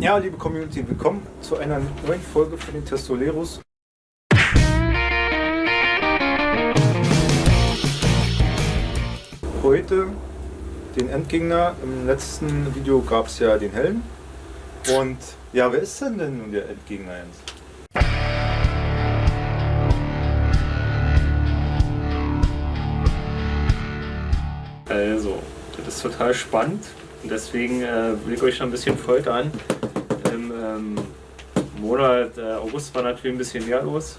Ja, liebe Community, willkommen zu einer neuen Folge von den Testoleros. Heute den Endgegner. Im letzten Video gab es ja den Helm. Und ja, wer ist denn denn nun der Endgegner jetzt? Also, das ist total spannend und deswegen äh, will ich euch noch ein bisschen foltern. Im ähm, Monat äh, August war natürlich ein bisschen mehr los.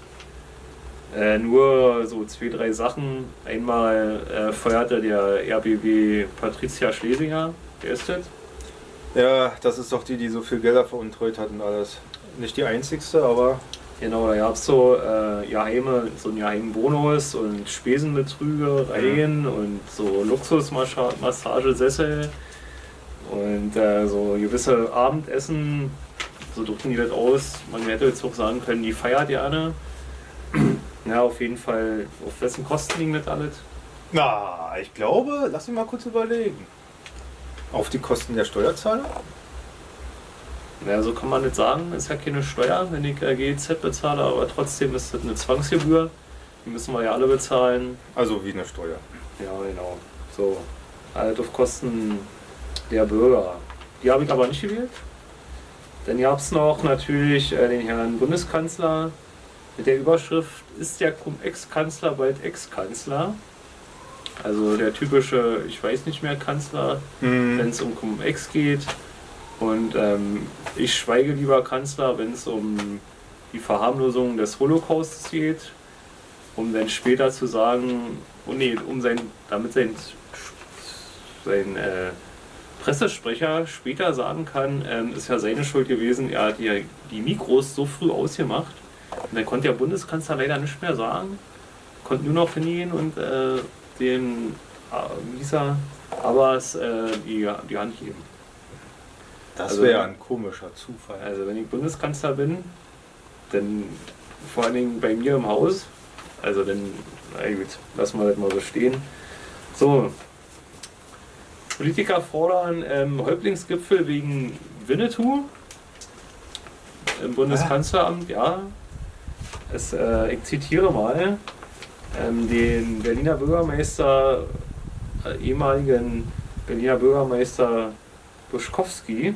Äh, nur so zwei, drei Sachen. Einmal äh, feuerte der RBW Patricia Schlesinger. Wer ist das? Ja, das ist doch die, die so viel Gelder veruntreut hat und alles. Nicht die einzigste, aber Genau, da gab es so, äh, geheime, so einen geheimen Bonus und Spesenbetrügereien mhm. und so Luxusmassagesessel und äh, so gewisse Abendessen, so drücken die das aus. Man hätte jetzt auch sagen können, die feiert gerne. ja, auf jeden Fall, auf wessen Kosten liegen das alles? Na, ich glaube, lass mich mal kurz überlegen. Auf die Kosten der Steuerzahler? Ja, so kann man nicht sagen, ist ja keine Steuer, wenn ich GEZ bezahle, aber trotzdem ist das eine Zwangsgebühr. Die müssen wir ja alle bezahlen. Also wie eine Steuer. Ja, genau. So, halt auf Kosten der Bürger. Die habe ich aber nicht gewählt. Dann gab es noch natürlich äh, den Herrn Bundeskanzler mit der Überschrift Ist der Cum-Ex-Kanzler bald Ex-Kanzler? Also der typische, ich weiß nicht mehr, Kanzler, mhm. wenn es um Cum-Ex geht. Und ähm, ich schweige lieber Kanzler, wenn es um die Verharmlosung des Holocaustes geht, um dann später zu sagen, oh nee, um sein, damit sein, sein äh, Pressesprecher später sagen kann, ähm, ist ja seine Schuld gewesen, er hat die, die Mikros so früh ausgemacht. Und dann konnte der Bundeskanzler leider nicht mehr sagen, konnte nur noch hingehen und äh, den äh, Visa Abbas äh, die, die Hand geben. Das also, wäre ein komischer Zufall. Also wenn ich Bundeskanzler bin, dann vor allen Dingen bei mir im Haus, also dann, na gut, lassen wir das mal so stehen. So, Politiker fordern ähm, Häuptlingsgipfel wegen Winnetou im Bundeskanzleramt, ja. Es, äh, ich zitiere mal ähm, den Berliner Bürgermeister, äh, ehemaligen Berliner Bürgermeister Buschkowski.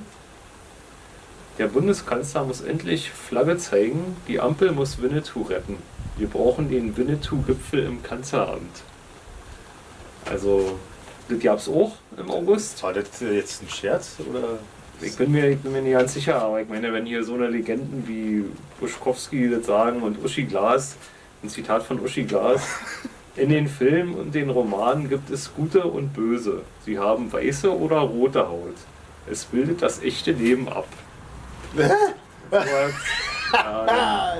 Der Bundeskanzler muss endlich Flagge zeigen, die Ampel muss Winnetou retten. Wir brauchen den Winnetou-Gipfel im Kanzleramt. Also, gab es auch im August. War das jetzt ein Scherz? Oder? Ich bin, mir, ich bin mir nicht ganz sicher, aber ich meine, wenn hier so eine Legenden wie Buschkowski das sagen und Uschi Glas, ein Zitat von Uschi Glas, In den Filmen und den Romanen gibt es Gute und Böse. Sie haben weiße oder rote Haut. Es bildet das echte Leben ab. und, ja,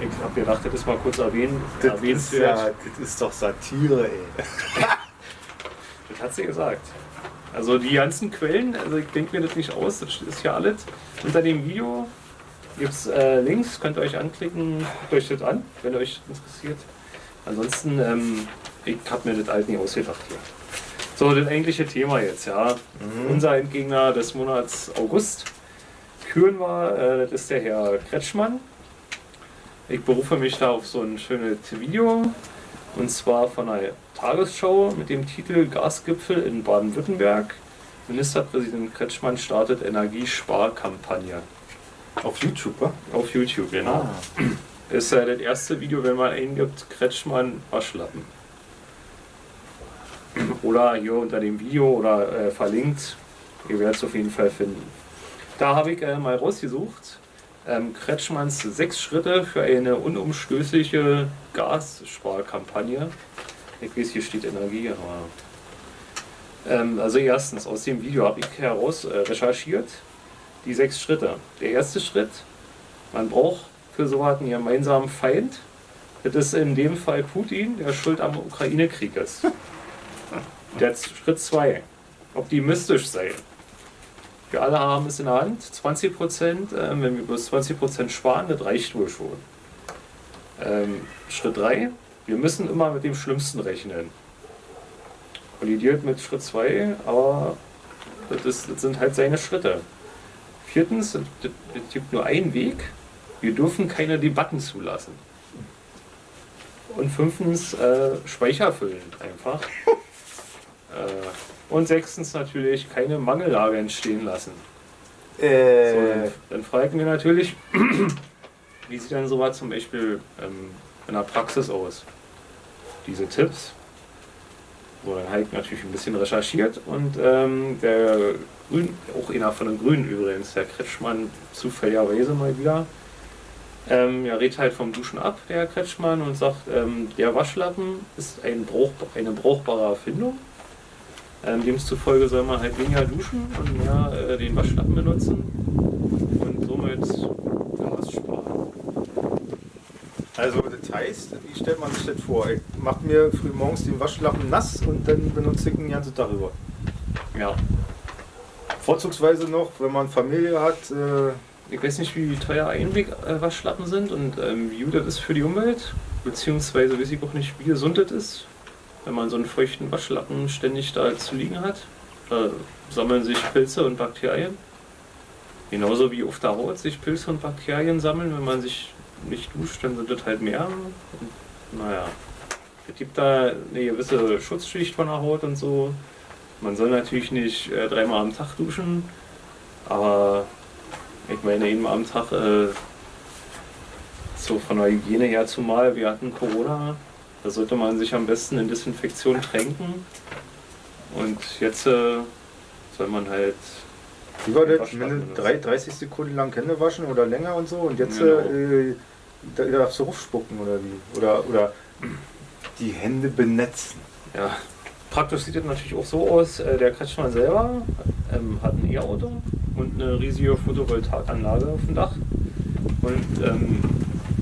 ich habe gedacht, das mal kurz erwähnen. Das, ist, ja, das ist doch Satire, ey. Hat sie gesagt. Also die ganzen Quellen, also ich denke mir das nicht aus, das ist ja alles. Unter dem Video gibt es äh, Links, könnt ihr euch anklicken, guckt euch das an, wenn euch interessiert. Ansonsten, ähm, ich habe mir das alt nicht ausgedacht hier. So, das eigentliche Thema jetzt, ja. Mhm. Unser Endgegner des Monats August küren wir, äh, das ist der Herr Kretschmann. Ich berufe mich da auf so ein schönes Video und zwar von einer Tagesschau mit dem Titel Gasgipfel in Baden-Württemberg. Ministerpräsident Kretschmann startet Energiesparkampagne. Auf YouTube, wa? Auf YouTube, genau. Ah. Ist ja das erste Video, wenn man eingibt, Kretschmann Waschlappen. Oder hier unter dem Video oder äh, verlinkt. Ihr werdet es auf jeden Fall finden. Da habe ich äh, mal rausgesucht. Ähm, Kretschmanns sechs Schritte für eine unumstößliche Gassparkampagne. Ich weiß, hier steht Energie, aber. Ähm, also, erstens, aus dem Video habe ich heraus äh, recherchiert die sechs Schritte. Der erste Schritt, man braucht für so einen gemeinsamen Feind. Das ist in dem Fall Putin, der schuld am Ukraine-Krieg ist. Der Schritt 2. Optimistisch sein. Wir alle haben es in der Hand. 20 Prozent, äh, wenn wir bloß 20 Prozent sparen, das reicht wohl schon. Ähm, Schritt 3. Wir müssen immer mit dem Schlimmsten rechnen. Kollidiert mit Schritt 2, aber das, ist, das sind halt seine Schritte. Viertens, es gibt nur einen Weg. Wir dürfen keine Debatten zulassen. Und fünftens, äh, Speicher füllen einfach. äh, und sechstens natürlich keine Mangellage entstehen lassen. So, Äh, dann, dann fragen wir natürlich, wie sieht denn sowas zum Beispiel ähm, in der Praxis aus? Diese Tipps. Habe ich natürlich ein bisschen recherchiert und ähm, der Grün, auch einer von den Grünen übrigens, der Kretschmann, zufälligerweise mal wieder, ähm, ja, redet halt vom Duschen ab, der Kretschmann, und sagt, ähm, der Waschlappen ist ein Brauch, eine brauchbare Erfindung. Ähm, demzufolge soll man halt weniger duschen und mehr äh, den Waschlappen benutzen und somit. Also das heißt, wie stellt man sich das vor? Ich mach mir früh morgens den Waschlappen nass und dann benutze ich ihn den ganzen Tag über. Ja. Vorzugsweise noch, wenn man Familie hat, äh, Ich weiß nicht, wie teuer Einweg-Waschlappen sind und ähm, wie gut das ist für die Umwelt, beziehungsweise weiß ich auch nicht, wie gesund das ist, wenn man so einen feuchten Waschlappen ständig da zu liegen hat. Da sammeln sich Pilze und Bakterien. Genauso wie auf der Haut sich Pilze und Bakterien sammeln, wenn man sich nicht duscht, dann sind das halt mehr. Und, naja, es gibt da eine gewisse Schutzschicht von der Haut und so. Man soll natürlich nicht äh, dreimal am Tag duschen, aber ich meine, eben am Tag, äh, so von der Hygiene her zumal, wir hatten Corona, da sollte man sich am besten in Desinfektion tränken. Und jetzt äh, soll man halt, wie war das? Waschlappen Minde- benutzen. drei- 30 Sekunden lang Hände waschen oder länger und so und jetzt Genau. äh, da darfst du rufspucken oder wie? Oder, oder die Hände benetzen. ja, praktisch sieht das natürlich auch so aus. Äh, der Kretschmann selber ähm, hat ein E-Auto und eine riesige Photovoltaikanlage auf dem Dach. Und ähm,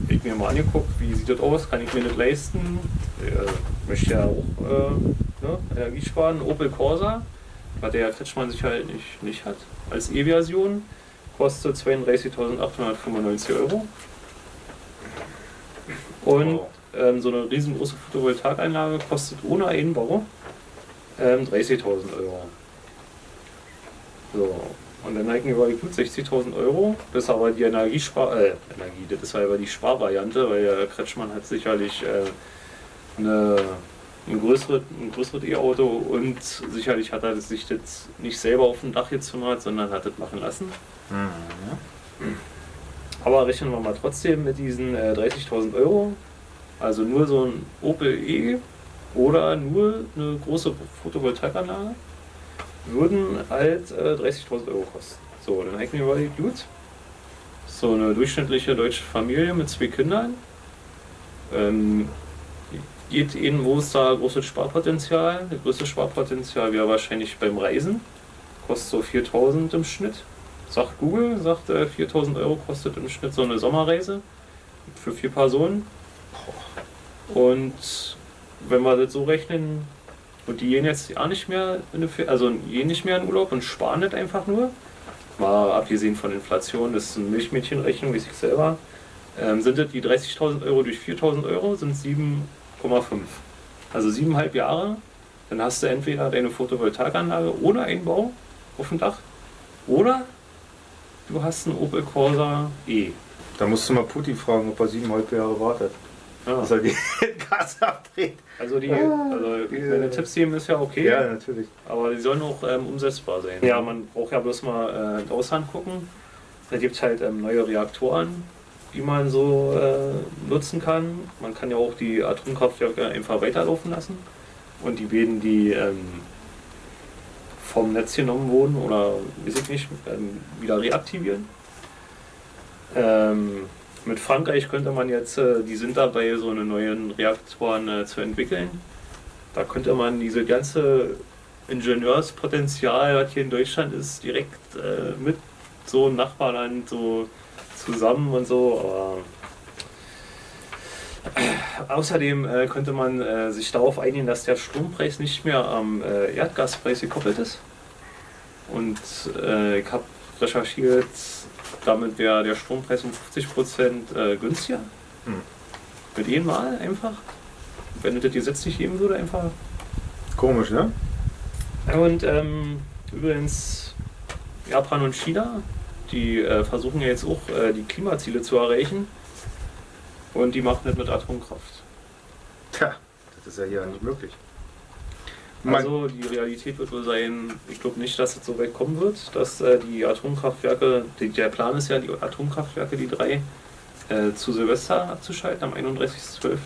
ich mir mal angeguckt, wie sieht das aus, kann ich mir das leisten? Äh, möchte ja auch äh, ne, Energie sparen. Opel Corsa, was der Kretschmann sicher halt nicht, nicht hat, als E-Version, kostet 32.895 Euro. Und Wow. ähm, so eine riesengroße Photovoltaikanlage kostet ohne Einbau ähm, 30.000 Euro. So, und dann denken wir, gut, 60.000 Euro, das ist aber die Energiespar, äh, Energie, das ist aber die Sparvariante, weil der Kretschmann hat sicherlich äh, eine, ein größeres ein größeres E-Auto und sicherlich hat er das sich jetzt nicht selber auf dem Dach gezimmert, sondern hat das machen lassen. Aber rechnen wir mal trotzdem mit diesen äh, 30.000 Euro. Also nur so ein Opel E oder nur eine große Photovoltaikanlage würden halt äh, 30.000 Euro kosten. So, dann hätten wir überlegt, gut, so eine durchschnittliche deutsche Familie mit zwei Kindern. Ähm, geht ihnen, wo ist da großes Sparpotenzial? Das größte Sparpotenzial wäre wahrscheinlich beim Reisen. Kostet so 4.000 im Schnitt. Sagt Google, sagt äh, 4000 Euro kostet im Schnitt so eine Sommerreise für vier Personen. Und wenn wir das so rechnen, und die gehen jetzt auch nicht mehr in eine, also gehen nicht mehr in Urlaub und sparen das einfach nur, mal abgesehen von Inflation, das ist eine Milchmädchenrechnung, wie ich selber, ähm, sind das die 30.000 Euro durch 4.000 Euro, sind 7,5. Also siebeneinhalb Jahre, dann hast du entweder deine Photovoltaikanlage ohne Einbau auf dem Dach oder du hast einen Opel Corsa E. Da musst du mal Putin fragen, ob er siebeneinhalb Jahre wartet. Ja. Dass er die Gas abdreht. Also die, also meine Tipps geben ist ja okay, Ja, natürlich. aber die sollen auch ähm, umsetzbar sein. Ja, man braucht ja bloß mal äh, ins Ausland gucken. Da gibt es halt ähm, neue Reaktoren, die man so äh, nutzen kann. Man kann ja auch die Atomkraftwerke einfach weiterlaufen lassen. Und die beiden, die ähm, vom Netz genommen wurden oder weiß ich nicht, ähm, wieder reaktivieren. Ähm, mit Frankreich könnte man jetzt, äh, die sind dabei, so eine neuen Reaktoren äh, zu entwickeln. Da könnte man diese ganze Ingenieurspotenzial, was hier in Deutschland ist, direkt äh, mit so einem Nachbarland so zusammen und so. Aber äh, außerdem äh, könnte man äh, sich darauf einigen, dass der Strompreis nicht mehr am äh, Erdgaspreis gekoppelt ist. Und äh, ich habe recherchiert, damit wäre der Strompreis um 50% äh, günstiger. Hm. Mit jedem Mal einfach. Wenn es das Gesetz nicht geben würde, einfach Komisch, ne? und ähm, übrigens, Japan und China, die äh, versuchen ja jetzt auch äh, die Klimaziele zu erreichen. Und die machen das mit Atomkraft. Tja, das ist ja hier nicht möglich. Also die Realität wird wohl sein, ich glaube nicht, dass es so weit kommen wird, dass äh, die Atomkraftwerke, die, der Plan ist ja, die Atomkraftwerke, die drei, äh, zu Silvester abzuschalten am 31.12.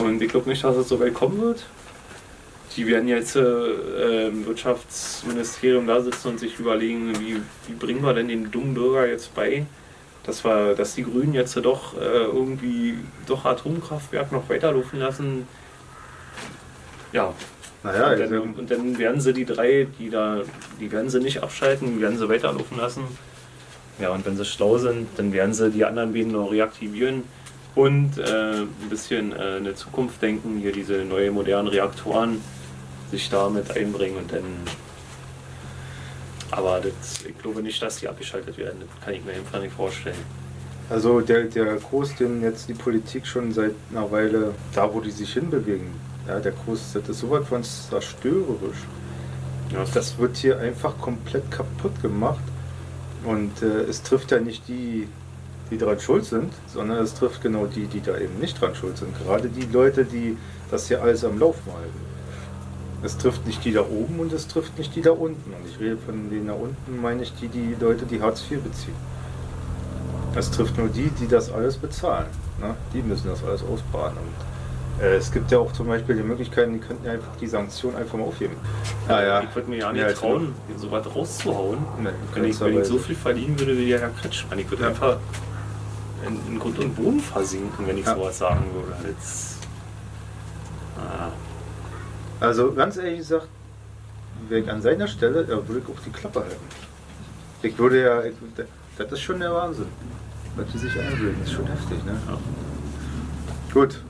Und ich glaube nicht, dass es so weit kommen wird. Die werden jetzt äh, im Wirtschaftsministerium da sitzen und sich überlegen, wie, wie bringen wir denn den dummen Bürger jetzt bei, dass, wir, dass die Grünen jetzt doch äh, irgendwie doch Atomkraftwerk noch weiterlaufen lassen. Ja. Naja, und, dann, und dann werden sie die drei, die da, die werden sie nicht abschalten, die werden sie weiterlaufen lassen. Ja, und wenn sie schlau sind, dann werden sie die anderen beiden noch reaktivieren und äh, ein bisschen äh, in der Zukunft denken, hier diese neuen modernen Reaktoren sich da mit einbringen und dann. Aber das, ich glaube nicht, dass die abgeschaltet werden. Das kann ich mir einfach nicht vorstellen. Also der, der Kurs, den jetzt die Politik schon seit einer Weile, da wo die sich hinbewegen, ja, der Kurs, das ist sowas von zerstörerisch. Ja. Das wird hier einfach komplett kaputt gemacht. Und äh, es trifft ja nicht die, die daran schuld sind, sondern es trifft genau die, die da eben nicht dran schuld sind. Gerade die Leute, die das hier alles am Laufen halten. Es trifft nicht die da oben und es trifft nicht die da unten. Und ich rede von denen da unten, meine ich die, die Leute, die Hartz IV beziehen. Es trifft nur die, die das alles bezahlen. Ne? Die müssen das alles ausbaden. Und äh, es gibt ja auch zum Beispiel die Möglichkeiten, die könnten ja einfach die Sanktionen einfach mal aufheben. Ja, ja. Ich würde mir ja nicht trauen, so was rauszuhauen. Nee, wenn ich, wenn ich so viel verdienen würde wie der Herr Kretschmann. Ich würde ja. einfach in, in, Grund und Boden versinken, wenn ich ja. sowas sagen würde. Jetzt. Also ganz ehrlich gesagt, wäre ich an seiner Stelle, da würde ich auch die Klappe halten. Ich würde ja, ich, das ist schon der Wahnsinn. Was die sich einbilden, ist schon heftig, ne? Ja. Gut.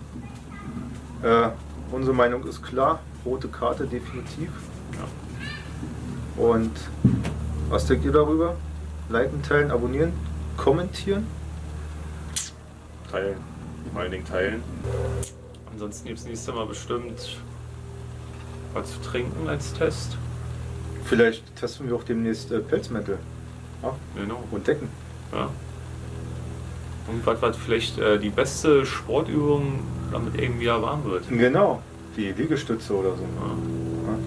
Äh, unsere Meinung ist klar. Rote Karte definitiv. Ja. Und was denkt ihr darüber? Liken, teilen, abonnieren, kommentieren? Teilen. Vor allen Dingen teilen. Ansonsten gibt es nächstes Mal bestimmt was zu trinken als Test. Vielleicht testen wir auch demnächst äh, Pelzmäntel. Ja? Genau. Und Decken. Ja. Und was, was vielleicht äh, die beste Sportübung, damit irgendwie ja warm wird. Genau, wie Liegestütze oder so. Ja. Ja.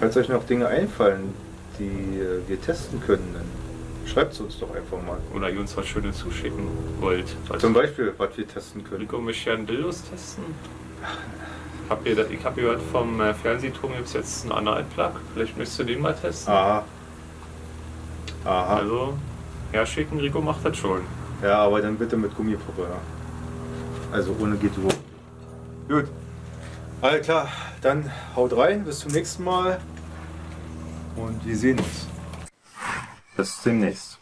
Falls euch noch Dinge einfallen, die äh, wir testen können, dann schreibt es uns doch einfach mal. Oder ihr uns was Schönes zuschicken wollt. Zum Beispiel, was wir testen können. Rico möchte ja einen Dildos testen. Hab ihr, ich habe gehört, vom äh, Fernsehturm gibt es jetzt einen Anal-Plug. Vielleicht möchtest du den mal testen. Aha. Aha. Also, herschicken, Rico macht das schon. Ja, aber dann bitte mit Gummipuppe. Ja. Also ohne GTO. Gut. Alles klar, dann haut rein, bis zum nächsten Mal. Und wir sehen uns. Bis demnächst.